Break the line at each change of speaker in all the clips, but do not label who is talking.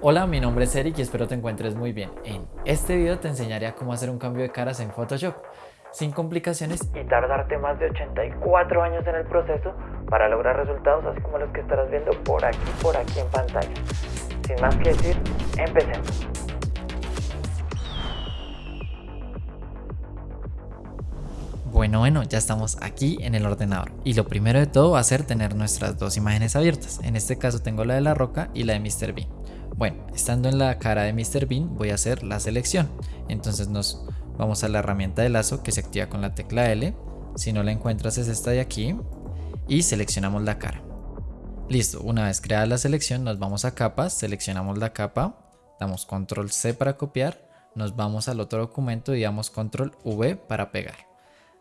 Hola, mi nombre es Eric y espero te encuentres muy bien. En este video te enseñaré a cómo hacer un cambio de caras en Photoshop sin complicaciones y tardarte más de 84 años en el proceso para lograr resultados así como los que estarás viendo por aquí, por aquí en pantalla. Sin más que decir, empecemos. Bueno, bueno, ya estamos aquí en el ordenador y lo primero de todo va a ser tener nuestras dos imágenes abiertas. En este caso tengo la de la roca y la de Mr. Bean. Bueno, estando en la cara de Mr. Bean voy a hacer la selección. Entonces nos vamos a la herramienta de lazo que se activa con la tecla L. Si no la encuentras es esta de aquí y seleccionamos la cara. Listo, una vez creada la selección nos vamos a capas, seleccionamos la capa, damos control C para copiar, nos vamos al otro documento y damos control V para pegar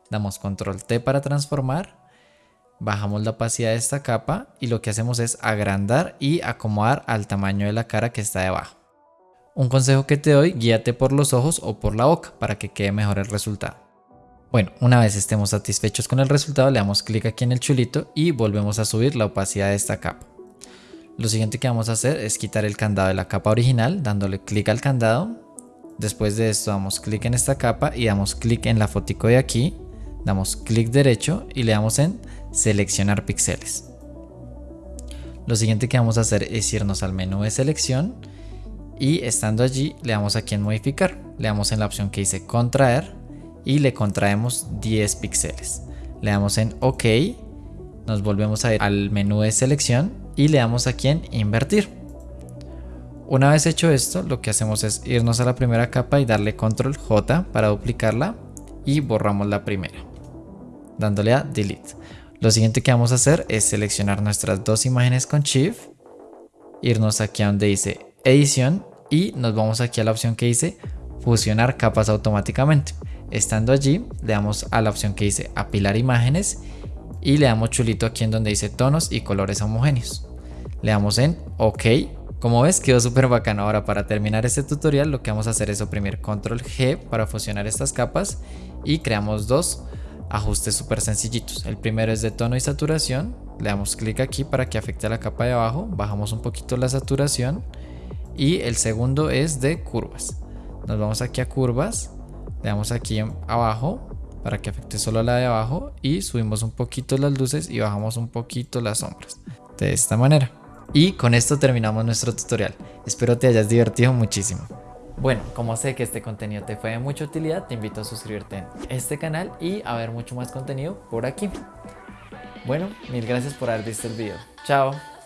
damos control T para transformar, bajamos la opacidad de esta capa y lo que hacemos es agrandar y acomodar al tamaño de la cara que está debajo. Un consejo que te doy, guíate por los ojos o por la boca para que quede mejor el resultado. Bueno, una vez estemos satisfechos con el resultado, le damos clic aquí en el chulito y volvemos a subir la opacidad de esta capa. Lo siguiente que vamos a hacer es quitar el candado de la capa original, dándole clic al candado. Después de esto damos clic en esta capa y damos clic en la fotico de aquí damos clic derecho y le damos en seleccionar píxeles. Lo siguiente que vamos a hacer es irnos al menú de selección y estando allí le damos aquí en modificar, le damos en la opción que dice contraer y le contraemos 10 píxeles. Le damos en OK, nos volvemos a ir al menú de selección y le damos aquí en invertir. Una vez hecho esto, lo que hacemos es irnos a la primera capa y darle control J para duplicarla y borramos la primera dándole a delete. Lo siguiente que vamos a hacer es seleccionar nuestras dos imágenes con Shift, irnos aquí a donde dice edición y nos vamos aquí a la opción que dice fusionar capas automáticamente. Estando allí le damos a la opción que dice apilar imágenes y le damos chulito aquí en donde dice tonos y colores homogéneos. Le damos en OK. Como ves quedó súper bacano. Ahora para terminar este tutorial lo que vamos a hacer es oprimir control G para fusionar estas capas y creamos dos ajustes súper sencillitos. El primero es de tono y saturación. Le damos clic aquí para que afecte a la capa de abajo. Bajamos un poquito la saturación. Y el segundo es de curvas. Nos vamos aquí a curvas. Le damos aquí abajo para que afecte solo a la de abajo. Y subimos un poquito las luces y bajamos un poquito las sombras. De esta manera. Y con esto terminamos nuestro tutorial. Espero te hayas divertido muchísimo. Bueno, como sé que este contenido te fue de mucha utilidad, te invito a suscribirte en este canal y a ver mucho más contenido por aquí. Bueno, mil gracias por haber visto el video. Chao.